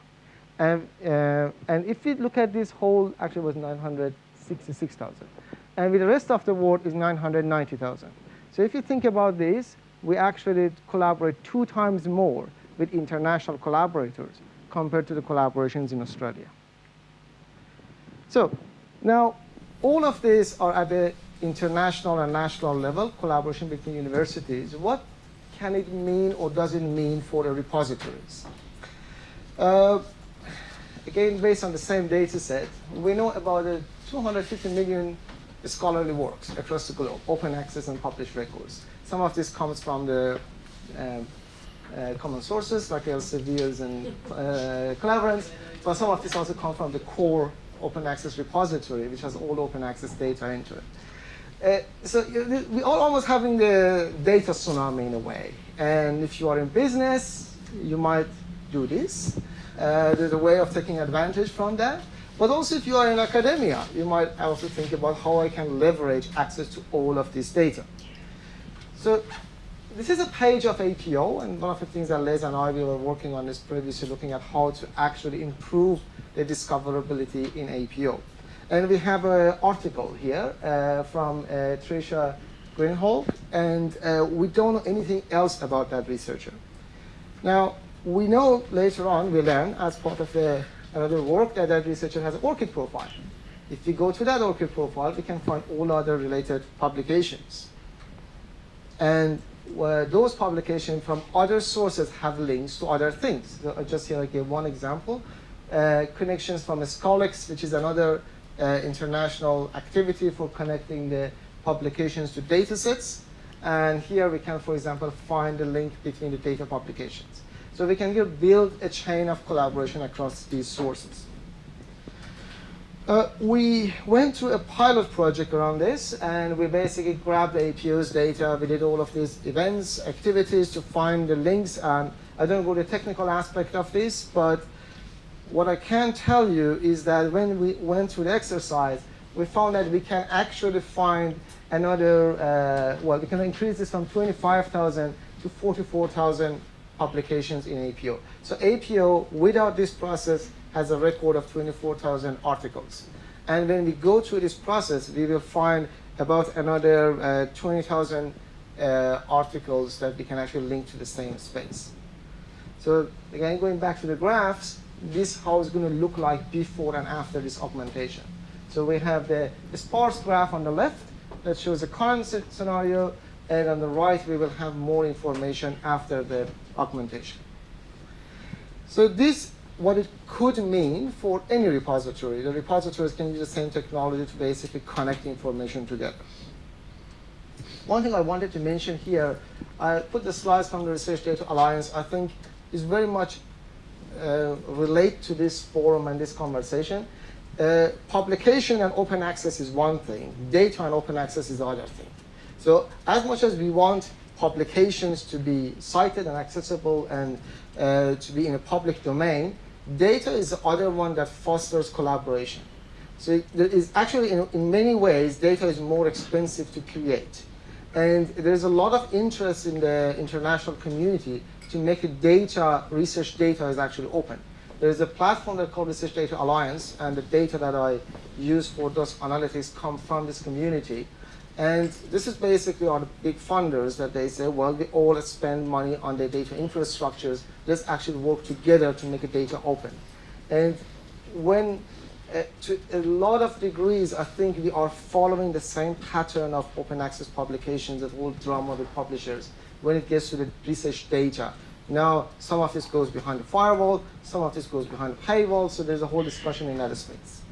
And, uh, and if we look at this whole, actually was 966,000. And with the rest of the world is 990,000. So if you think about this, we actually collaborate two times more with international collaborators compared to the collaborations in Australia. So now all of these are at the international and national level, collaboration between universities. What can it mean or does it mean for the repositories? Uh, again, based on the same data set, we know about the 250 million scholarly works across the globe, open access and published records. Some of this comes from the um, uh, common sources like Elsevier's and uh, Clarivate, but some of this also comes from the core open access repository, which has all open access data into it. Uh, so we're all almost having the data tsunami in a way. And if you are in business, you might do this. Uh, there's a way of taking advantage from that. But also if you are in academia, you might also think about how I can leverage access to all of this data. So this is a page of APO, and one of the things that Les and I we were working on is previously looking at how to actually improve the discoverability in APO. And we have an article here uh, from uh, Tricia Greenhalgh, and uh, we don't know anything else about that researcher. Now, we know later on, we learn as part of the another work that that researcher has an ORCID profile. If we go to that ORCID profile, we can find all other related publications. And uh, those publications from other sources have links to other things. So just here I give one example. uh, connections from Scholix, which is another uh, international activity for connecting the publications to datasets. And here we can, for example, find the link between the data publications. So we can build a chain of collaboration across these sources. Uh, we went through a pilot project around this, and we basically grabbed the APO's data. We did all of these events, activities to find the links. And I don't go to the technical aspect of this, but what I can tell you is that when we went through the exercise, we found that we can actually find another, uh, well, we can increase this from 25,000 to 44,000 publications in APO. So APO, without this process, has a record of 24,000 articles. And when we go through this process, we will find about another uh, 20,000 uh, articles that we can actually link to the same space. So again, going back to the graphs, this how it's going to look like before and after this augmentation. So we have the, sparse graph on the left that shows the current scenario, and on the right we will have more information after the augmentation. So this what it could mean for any repository. The repositories can use the same technology to basically connect information together. One thing I wanted to mention here, I put the slides from the Research Data Alliance, I think is very much uh, relate to this forum and this conversation. Uh, publication and open access is one thing. Data and open access is the other thing. So as much as we want publications to be cited and accessible and uh, to be in a public domain, Data is the other one that fosters collaboration. So there is actually, in, in many ways, data is more expensive to create. And there's a lot of interest in the international community to make the data, research data is actually open. There's a platform that called Research Data Alliance, and the data that I use for those analytics come from this community. And this is basically our big funders that they say, well, we all spend money on their data infrastructures. Let's actually work together to make the data open. And when, uh, to a lot of degrees, I think we are following the same pattern of open access publications that all drama with publishers when it gets to the research data. Now, some of this goes behind the firewall, some of this goes behind the paywall, so there's a whole discussion in that space.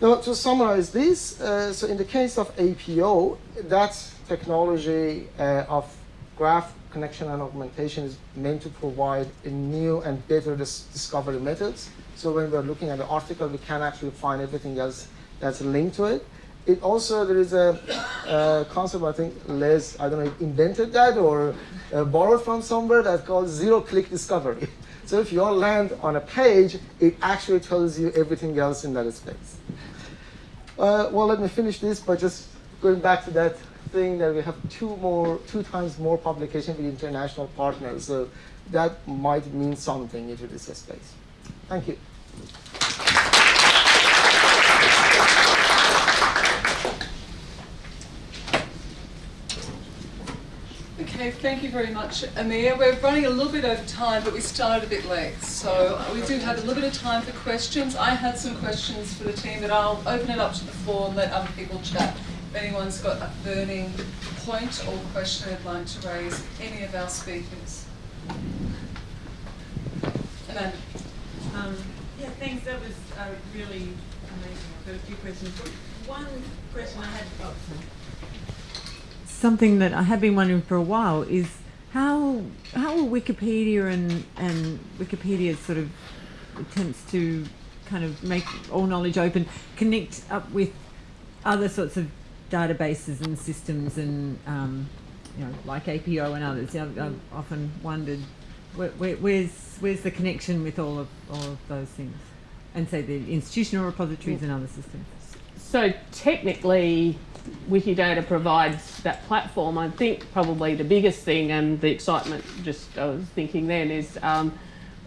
Now, to summarize this, uh, so in the case of APO, that technology uh, of graph connection and augmentation is meant to provide a new and better dis discovery methods. So when we're looking at the article, we can actually find everything else that's linked to it. It also, there is a, concept, I think Les, I don't know, invented that or uh, borrowed from somewhere that's called zero-click discovery. [laughs] So if you land on a page, it actually tells you everything else in that space. Uh, well, let me finish this by just going back to that thing that we have two more, two times more publication with international partners. So that might mean something into this space. Thank you. Okay, thank you very much, Amir. We're running a little bit over time, but we started a bit late. So we do have a little bit of time for questions. I had some questions for the team, but I'll open it up to the floor and let other people chat. If anyone's got a burning point or question they'd like to raise, any of our speakers. Amanda. Um, yeah, thanks. That was uh, really amazing. I've got a few questions. One question I had. Oh, something that I have been wondering for a while is how how will Wikipedia and and Wikipedia's sort of attempts to kind of make all knowledge open connect up with other sorts of databases and systems and um, you know like APO and others. I've, I've often wondered where, where, where's where's the connection with all of all of those things, and say the institutional repositories and other systems. So technically, Wikidata provides that platform. I think probably the biggest thing and the excitement, just I was thinking then, is um,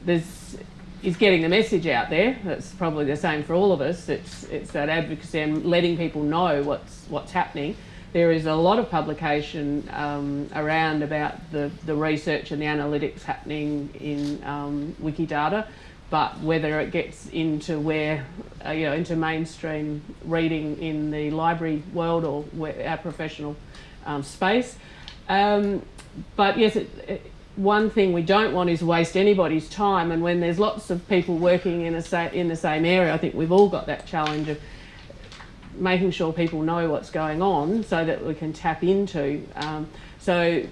there's is getting the message out there. That's probably the same for all of us. It's it's that advocacy and letting people know what's what's happening. There is a lot of publication um, around about the, the research and the analytics happening in um, Wikidata but whether it gets into where, uh, you know, into mainstream reading in the library world or our professional um, space. Um, but yes, it, it, one thing we don't want is waste anybody's time. And when there's lots of people working in a in the same area, I think we've all got that challenge of making sure people know what's going on so that we can tap into. Um, so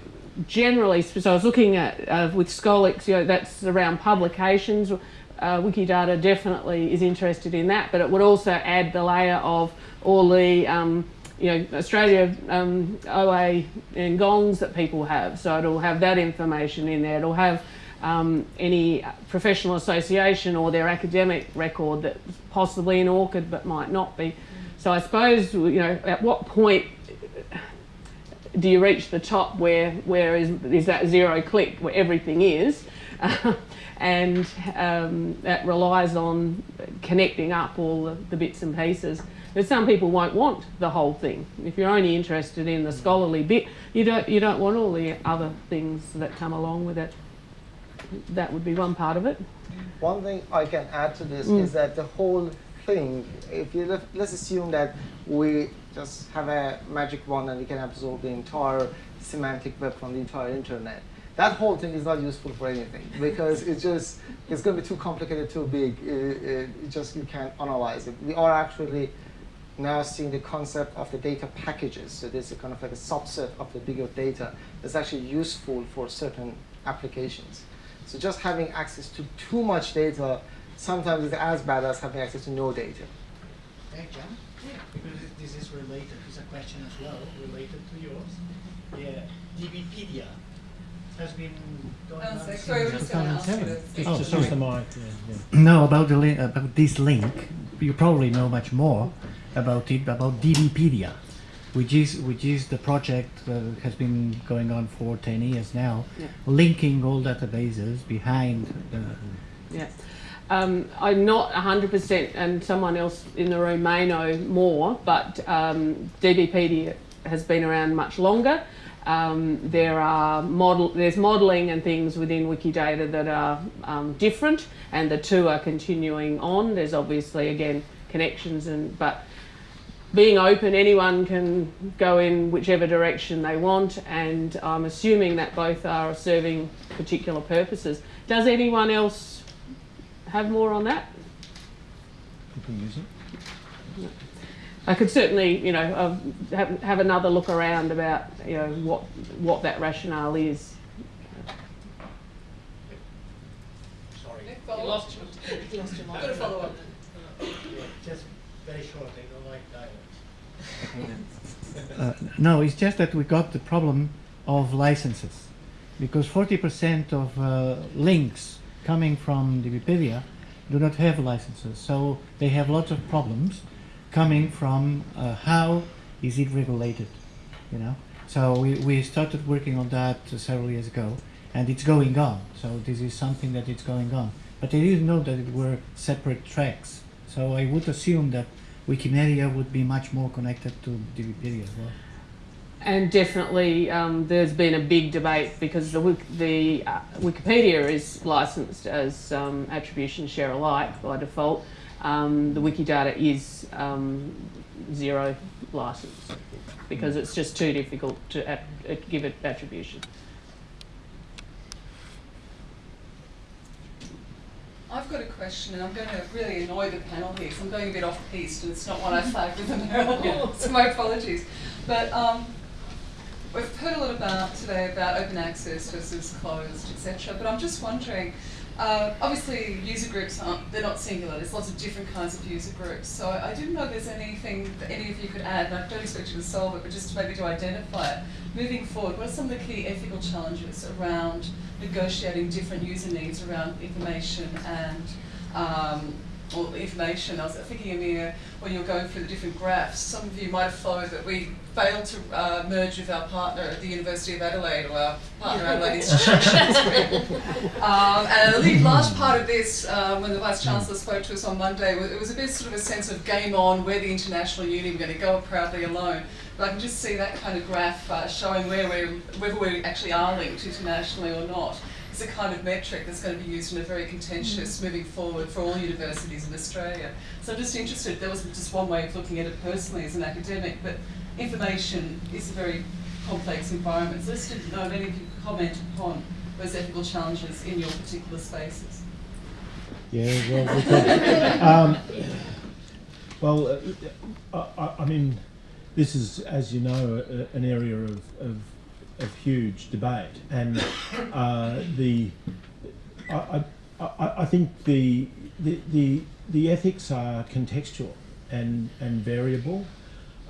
generally, so I was looking at uh, with Scholix, you know, that's around publications. Uh, Wikidata definitely is interested in that, but it would also add the layer of all the um, you know Australia um, OA and gongs that people have. So it'll have that information in there. It'll have um, any professional association or their academic record that's possibly in ORCID but might not be. So I suppose you know at what point do you reach the top where where is is that zero click where everything is, [laughs] and um, that relies on connecting up all the, the bits and pieces. But some people won't want the whole thing. If you're only interested in the scholarly bit, you don't you don't want all the other things that come along with it. That would be one part of it. One thing I can add to this Mm. is that the whole thing, if you let, let's assume that we just have a magic wand and we can absorb the entire semantic web from the entire internet. That whole thing is not useful for anything because it's just it's going to be too complicated, too big. It, it, it just you can't analyze it. We are actually now seeing the concept of the data packages. So this is kind of like a subset of the bigger data that's actually useful for certain applications. So just having access to too much data sometimes is as bad as having access to no data. Hey, John? Because this is related, it's a question as well, related to yours. Yeah, DBpedia has been going on sec, since sorry, we're just going to ask you to speak. Oh, sorry. the mic. Yeah, yeah. No, about the li- about this link, you probably know much more about it, about DBpedia, which is which is the project that has been going on for 10 years now, Yeah. linking all databases behind the Yeah. Um, I'm not 100%, and someone else in the room may know more, but um, DBpedia has been around much longer. Um, there are model, there's modelling and things within Wikidata that are um, different, and the two are continuing on. There's obviously again connections, and but being open, anyone can go in whichever direction they want, and I'm assuming that both are serving particular purposes. Does anyone else have more on that? People use it. I could certainly, you know, uh, have, have another look around about, you know, what what that rationale is. Sorry. Follow up. lost your Got to follow up. Just very short, I don't like dialogue. [laughs] Uh, no, it's just that we got the problem of licenses. Because 40% of uh, links coming from Wikipedia do not have licenses. So they have lots of problems coming from uh, how is it regulated, you know? So we, we started working on that several years ago and it's going on. So this is something that it's going on. But I didn't know that it were separate tracks. So I would assume that Wikimedia would be much more connected to Wikipedia as well. And definitely, um, there's been a big debate because the the uh, Wikipedia is licensed as um, attribution share alike by default. Um, the Wikidata is um, zero license because it's just too difficult to at- uh, give it attribution. I've got a question, and I'm going to really annoy the panel here, because I'm going a bit off piste, and it's not what I [laughs] flagged with them earlier, so my apologies. But um, we've heard a lot about today about open access versus closed, etc. But I'm just wondering, uh, obviously user groups aren't, they're not singular, there's lots of different kinds of user groups. So I didn't know if there's anything that any of you could add, and I don't expect you to solve it, but just maybe to identify it. Moving forward, what are some of the key ethical challenges around negotiating different user needs around information and um, or information. I was thinking, Amir, when you were going through the different graphs, some of you might have followed that we failed to uh, merge with our partner at the University of Adelaide or our partner [laughs] Adelaide Institution. um, and a really large part of this, um, when the Vice Chancellor spoke to us on Monday, it was a bit sort of a sense of game on, we're the international union, we're going to go proudly alone. But I can just see that kind of graph uh, showing where we're, whether we actually are linked internationally or not. It's a kind of metric that's going to be used in a very contentious moving forward for all universities in Australia. So I'm just interested, that was just one way of looking at it personally as an academic, but information is a very complex environment. So I just didn't know if any of you could comment upon those ethical challenges in your particular spaces? Yeah, well, we could- um, well, uh, I, I- I mean, this is, as you know, a, an area of, of, of huge debate, and uh, the I, I, I I think the, the the the ethics are contextual and and variable,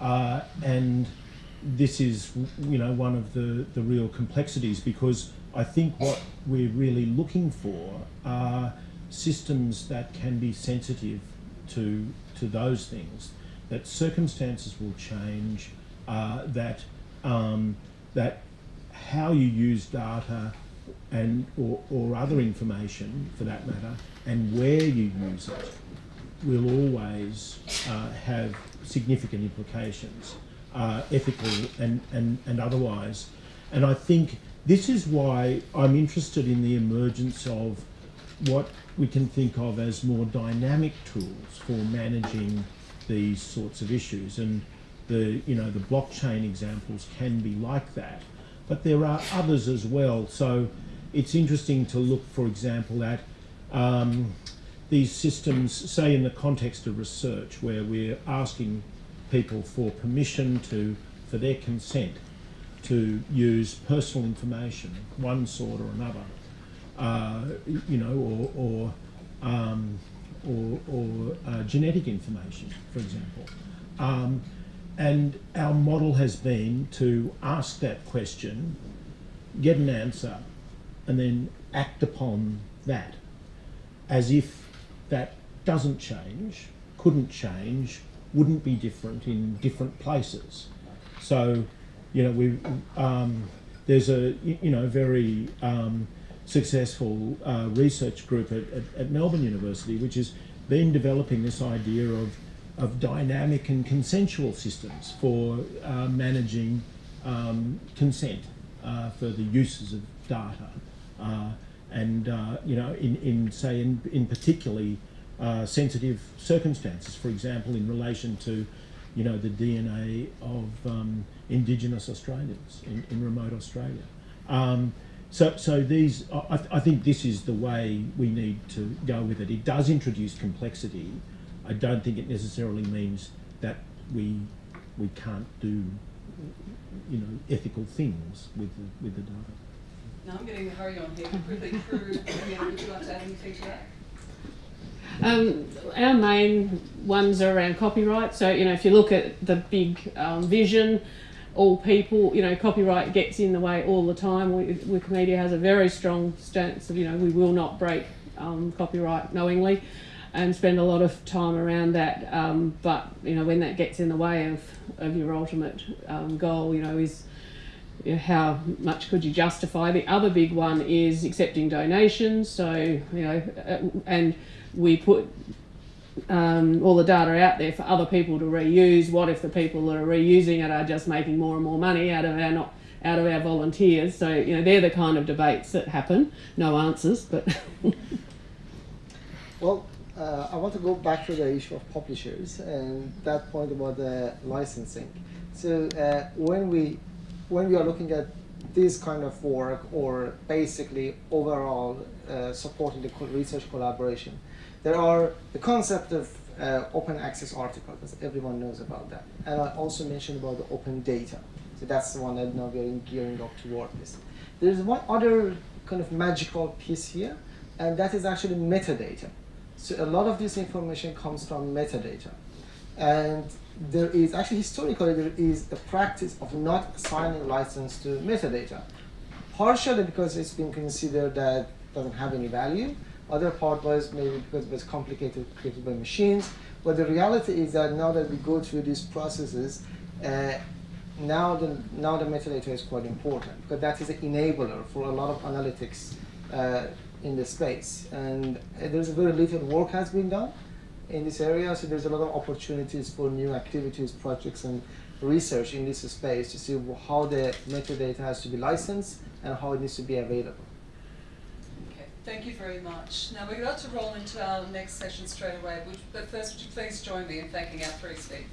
uh, and this is you know one of the the real complexities because I think what we're really looking for are systems that can be sensitive to to those things, that circumstances will change, uh, that um, that how you use data and or, or other information for that matter and where you use it will always uh, have significant implications, uh, ethical and, and, and otherwise. And I think this is why I'm interested in the emergence of what we can think of as more dynamic tools for managing these sorts of issues. And the, you know, the blockchain examples can be like that. But there are others as well. So it's interesting to look, for example, at um, these systems, say in the context of research, where we're asking people for permission to, for their consent to use personal information, one sort or another, uh, you know, or, or, um, or, or uh, genetic information, for example. Um, and our model has been to ask that question, get an answer, and then act upon that as if that doesn't change, couldn't change, wouldn't be different in different places. So, you know, we um, there's a you know very um, successful uh, research group at, at, at Melbourne University, which has been developing this idea of of dynamic and consensual systems for uh, managing um, consent uh, for the uses of data. And uh, you know, in, in say in, in particularly uh, sensitive circumstances, for example, in relation to you know the DNA of um, Indigenous Australians in, in remote Australia. Um, so, so these, I, I think this is the way we need to go with it. It does introduce complexity. I don't think it necessarily means that we we can't do you know ethical things with the, with the data. Now I'm getting a hurry on here. Would you like to add anything to that? Um, our main ones are around copyright. So, you know, if you look at the big um, vision, all people, you know, copyright gets in the way all the time. We, Wikimedia has a very strong stance of, you know, we will not break um, copyright knowingly and spend a lot of time around that. Um, but, you know, when that gets in the way of, of your ultimate um, goal, you know, is how much could you justify? The other big one is accepting donations. So, you know, uh, and we put um, all the data out there for other people to reuse. What if the people that are reusing it are just making more and more money out of our not out of our volunteers? So you know they're the kind of debates that happen. No answers, but [laughs] Well, uh, I want to go back to the issue of publishers and that point about the licensing. So uh, when we when we are looking at this kind of work or basically overall uh, supporting the research collaboration, there are the concept of uh, open access articles, as everyone knows about that. And I also mentioned about the open data. So that's the one that now we're gearing up toward this. There's one other kind of magical piece here, and that is actually metadata. So a lot of this information comes from metadata. And there is actually historically there is a practice of not assigning license to metadata. Partially because it's been considered that doesn't have any value. Other part was maybe because it was complicated created by machines. But the reality is that now that we go through these processes, uh, now the now the metadata is quite important because that is an enabler for a lot of analytics uh, in the space. And uh, there's very little work has been done in this area. So there's a lot of opportunities for new activities, projects, and research in this space to see how the metadata has to be licensed and how it needs to be available. Okay, Thank you very much. Now we're about to roll into our next session straight away, would, but first would you please join me in thanking our three speakers.